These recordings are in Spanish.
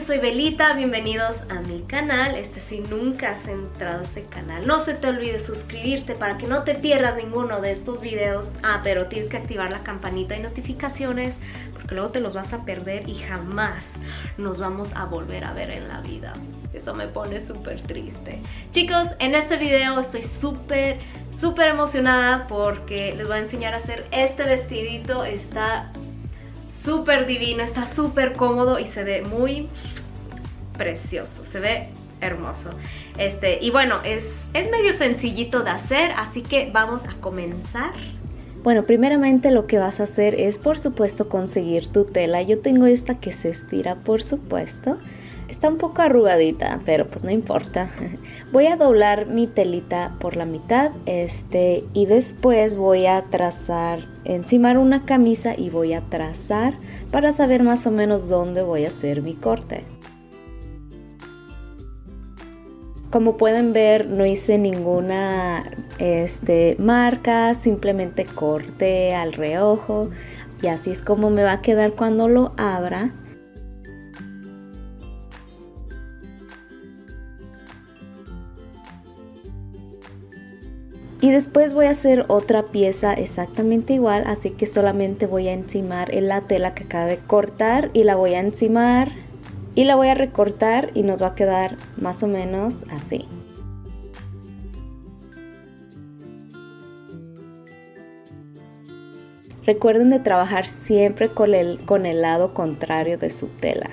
soy Belita, bienvenidos a mi canal. Este si nunca has entrado a este canal, no se te olvide suscribirte para que no te pierdas ninguno de estos videos. Ah, pero tienes que activar la campanita de notificaciones porque luego te los vas a perder y jamás nos vamos a volver a ver en la vida. Eso me pone súper triste. Chicos, en este video estoy súper, súper emocionada porque les voy a enseñar a hacer este vestidito. Está súper divino, está súper cómodo y se ve muy precioso, se ve hermoso. Este, y bueno, es, es medio sencillito de hacer, así que vamos a comenzar. Bueno, primeramente lo que vas a hacer es por supuesto conseguir tu tela. Yo tengo esta que se estira por supuesto. Está un poco arrugadita, pero pues no importa. Voy a doblar mi telita por la mitad este, y después voy a trazar, encimar una camisa y voy a trazar para saber más o menos dónde voy a hacer mi corte. Como pueden ver no hice ninguna este, marca, simplemente corté al reojo y así es como me va a quedar cuando lo abra. Y después voy a hacer otra pieza exactamente igual así que solamente voy a encimar en la tela que acabo de cortar y la voy a encimar y la voy a recortar y nos va a quedar más o menos así Recuerden de trabajar siempre con el, con el lado contrario de su tela.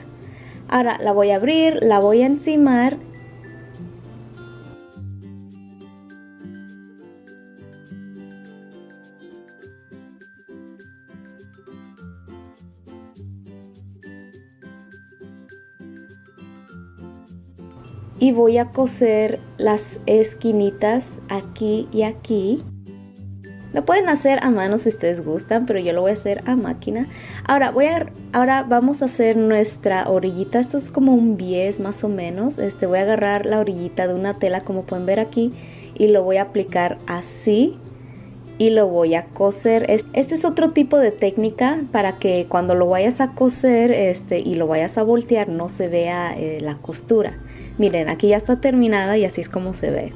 Ahora la voy a abrir, la voy a encimar y voy a coser las esquinitas aquí y aquí lo pueden hacer a mano si ustedes gustan, pero yo lo voy a hacer a máquina. Ahora, voy a, ahora vamos a hacer nuestra orillita. Esto es como un bies más o menos. Este, voy a agarrar la orillita de una tela, como pueden ver aquí, y lo voy a aplicar así y lo voy a coser. Este es otro tipo de técnica para que cuando lo vayas a coser este, y lo vayas a voltear no se vea eh, la costura. Miren, aquí ya está terminada y así es como se ve.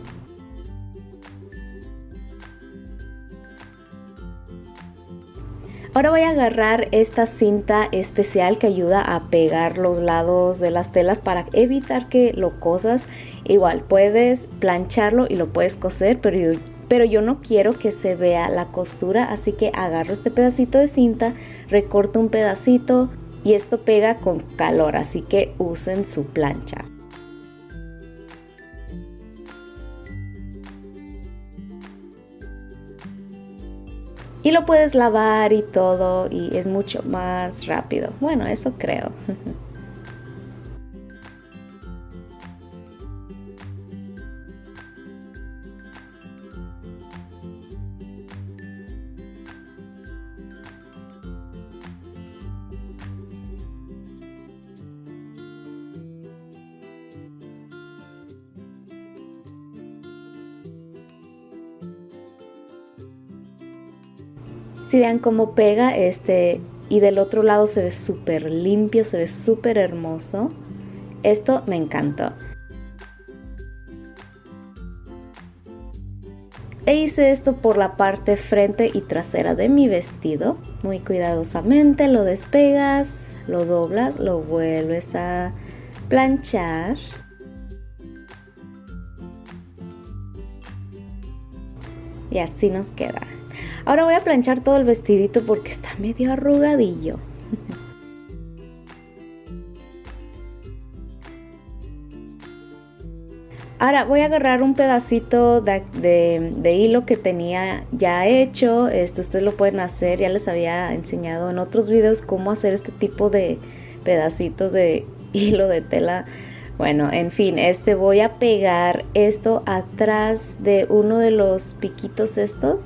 Ahora voy a agarrar esta cinta especial que ayuda a pegar los lados de las telas para evitar que lo cosas. Igual puedes plancharlo y lo puedes coser, pero yo, pero yo no quiero que se vea la costura, así que agarro este pedacito de cinta, recorto un pedacito y esto pega con calor, así que usen su plancha. y lo puedes lavar y todo y es mucho más rápido. Bueno, eso creo. Si vean cómo pega este y del otro lado se ve súper limpio, se ve súper hermoso. Esto me encantó. E hice esto por la parte frente y trasera de mi vestido. Muy cuidadosamente lo despegas, lo doblas, lo vuelves a planchar. Y así nos queda. Ahora voy a planchar todo el vestidito porque está medio arrugadillo. Ahora voy a agarrar un pedacito de, hilo que tenía ya hecho. Esto ustedes lo pueden hacer. Ya les había enseñado en otros videos cómo hacer este tipo de pedacitos de hilo de tela. Bueno, en fin, este voy a pegar esto atrás de uno de los piquitos estos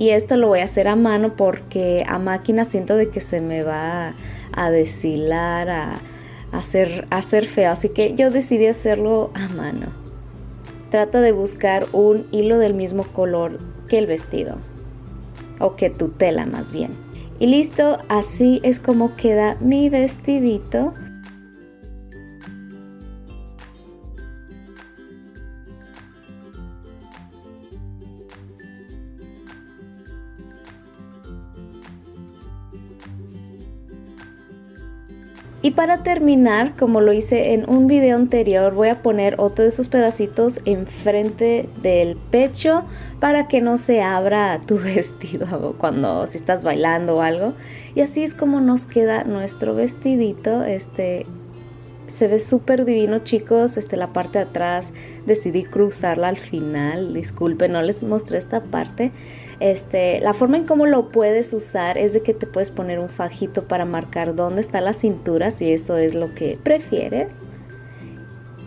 y esto lo voy a hacer a mano porque a máquina siento de que se me va a deshilar, a, hacer, hacer feo. Así que yo decidí hacerlo a mano. Trata de buscar un hilo del mismo color que el vestido. O que tu tela más bien. Y listo, así es como queda mi vestidito. Y para terminar, como lo hice en un video anterior, voy a poner otro de esos pedacitos enfrente del pecho para que no se abra tu vestido cuando si estás bailando o algo. Y así es como nos queda nuestro vestidito. Este se ve súper divino chicos, este, la parte de atrás decidí cruzarla al final, disculpen, no les mostré esta parte. Este, la forma en cómo lo puedes usar es de que te puedes poner un fajito para marcar dónde está la cintura, si eso es lo que prefieres.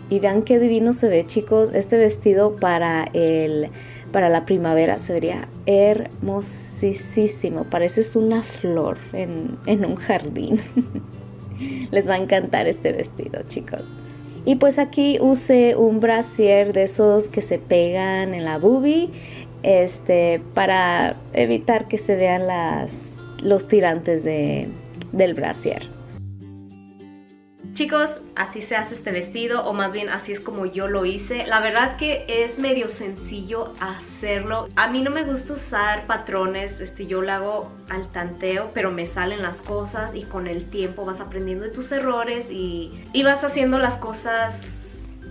Y vean qué divino se ve, chicos. Este vestido para, el, para la primavera se vería hermosísimo. Pareces una flor en, en un jardín. Les va a encantar este vestido, chicos. Y pues aquí usé un brasier de esos que se pegan en la boobie este, para evitar que se vean las, los tirantes de, del brasier. Chicos, así se hace este vestido o más bien así es como yo lo hice. La verdad que es medio sencillo hacerlo. A mí no me gusta usar patrones, este, yo lo hago al tanteo, pero me salen las cosas y con el tiempo vas aprendiendo de tus errores y, y vas haciendo las cosas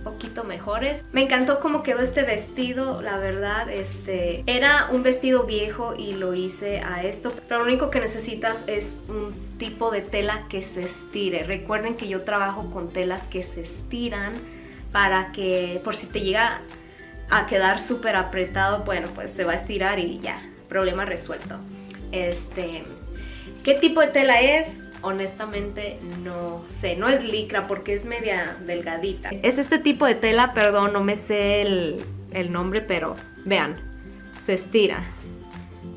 poquito mejores. Me encantó cómo quedó este vestido, la verdad, este era un vestido viejo y lo hice a esto, pero lo único que necesitas es un tipo de tela que se estire. Recuerden que yo trabajo con telas que se estiran para que por si te llega a quedar súper apretado, bueno, pues se va a estirar y ya, problema resuelto. Este, ¿Qué tipo de tela es? Honestamente no sé, no es licra porque es media delgadita. Es este tipo de tela, perdón, no me sé el, nombre, pero vean, se estira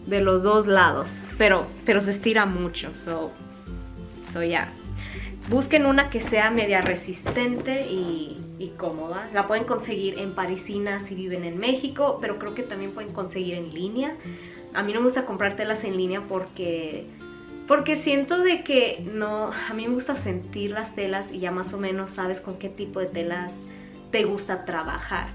de los dos lados, pero, pero se estira mucho, so, so ya. Busquen una que sea media resistente y, y, cómoda. La pueden conseguir en Parisina si viven en México, pero creo que también pueden conseguir en línea. A mí no me gusta comprar telas en línea porque porque siento de que no, a mí me gusta sentir las telas y ya más o menos sabes con qué tipo de telas te gusta trabajar.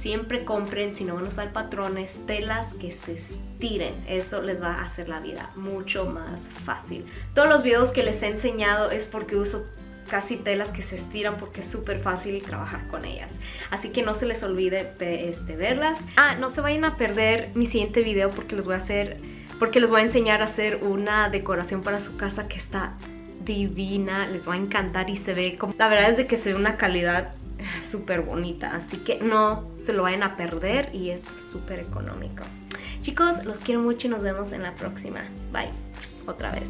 Siempre compren, si no van a usar patrones, telas que se estiren. Eso les va a hacer la vida mucho más fácil. Todos los videos que les he enseñado es porque uso casi telas que se estiran porque es súper fácil trabajar con ellas. Así que no se les olvide este, verlas. Ah, no se vayan a perder mi siguiente video porque les voy a hacer porque les voy a enseñar a hacer una decoración para su casa que está divina, les va a encantar y se ve como... La verdad es de que se ve una calidad súper bonita, así que no se lo vayan a perder y es súper económico. Chicos, los quiero mucho y nos vemos en la próxima. Bye. Otra vez.